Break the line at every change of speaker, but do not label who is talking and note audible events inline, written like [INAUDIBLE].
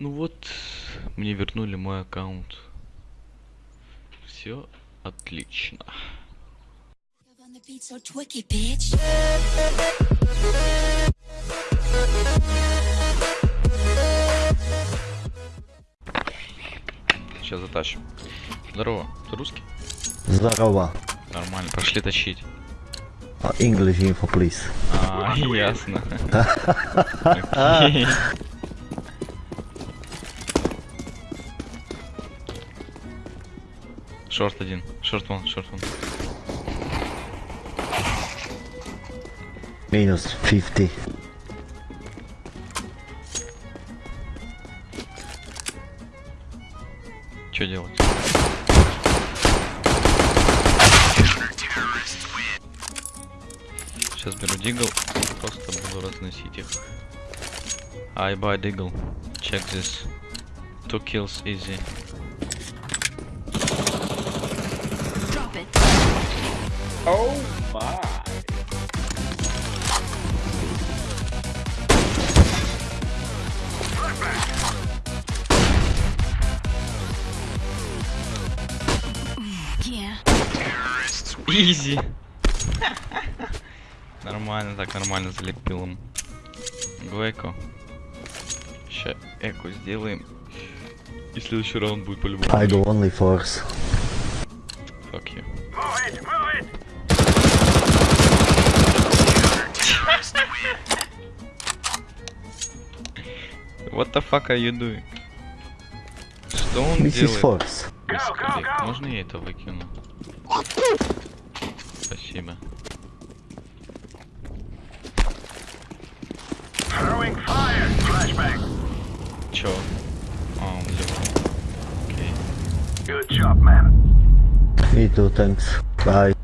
Ну вот, мне вернули мой аккаунт. Все отлично. Сейчас затащим. Здорово, ты русский?
Здорово.
Нормально, пошли тащить.
English info, please.
А, ясно. [LAUGHS] Шорт один. Шорт вон, шорт вон.
Minus 50.
Что делать? Сейчас беру дигл просто буду разносить их. I buy diggle. Check this. Two kills easy.
Drop it.
Oh my.
Yeah.
Изи. [LAUGHS] Нормально, так нормально залепил им. Гвеко. Ща эко сделаем. И следующий раунд будет по-любому.
I do only force.
Fuck you. What the fuck are you doing? Что он
This is
делает?
force.
Господи, можно я это выкину? Спасибо. Чё? А, он левый. Окей.
Good job, man.
Me too, thanks. Bye.